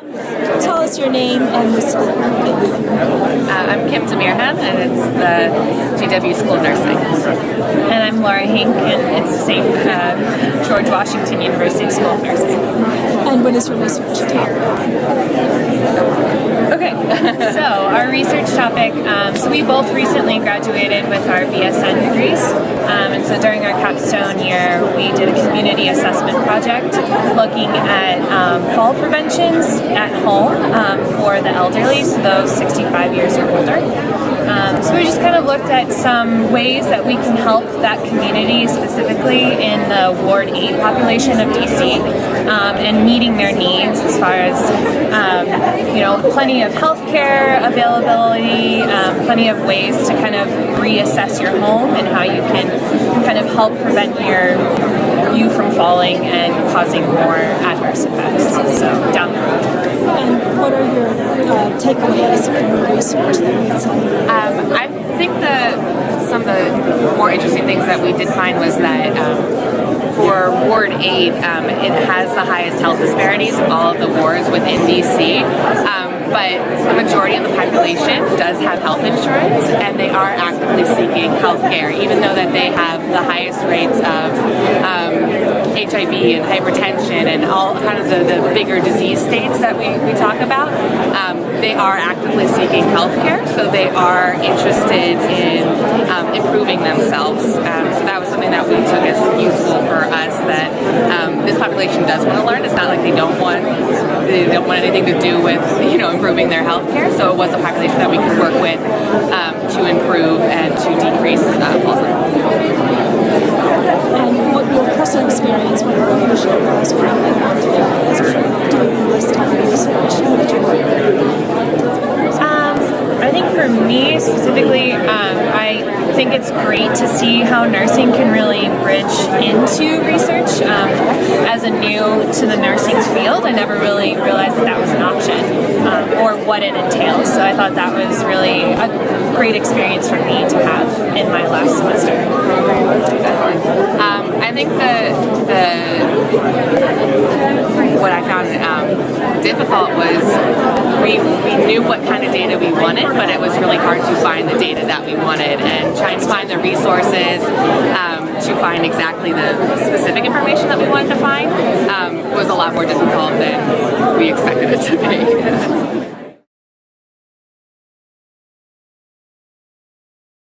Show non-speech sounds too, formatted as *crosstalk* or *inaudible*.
Tell us your name and the school. Uh, I'm Kim Demirhan, and it's the GW School of Nursing. And I'm Laura Hink, and it's the same uh, George Washington University School of Nursing. And what is your research topic? Okay, *laughs* so our research topic, um, so we both recently graduated with our BSN degrees, um, and so during our capstone year we did a community assessment project looking at um, fall preventions at home um, for the elderly, so those 65 years or older. Um, so we just kind of looked at some ways that we can help that community, specifically in the Ward 8 population of DC, um, and meeting their needs as far as, um, you know, plenty of healthcare availability, um, plenty of ways to kind of reassess your home and how you can kind of help prevent your you from falling and causing more adverse effects. So down. And what are your uh, takeaways from research that Um, I think the some of the more interesting things that we did find was that um, for Ward 8, um, it has the highest health disparities of all of the wards within DC. Um, but the majority of the population does have health insurance and they are actively seeking health care, even though that they have the highest rates of HIV and hypertension and all kind of the, the bigger disease states that we, we talk about, um, they are actively seeking health care, so they are interested in um, improving themselves. Um, so that was something that we took as useful for us that um, this population does want to learn. It's not like they don't want they don't want anything to do with you know improving their health care. So it was a population that we could work with um, to improve and to decrease uh, falls And what your personal experience when you share those with doing this type of research? Um, I think for me specifically, um, I think it's great to see how nursing can really bridge into research. Um, as a new to the nursing field, I never really realized that that was an option um, or what it entails. So I thought that was really a great experience for me to have in my last semester. Um, I think the, the what I found um, difficult was we, knew what kind of data we wanted, but it was really hard to find the data that we wanted and trying to find the resources um, to find exactly the specific information that we wanted to find um, was a lot more difficult than we expected it to be. *laughs*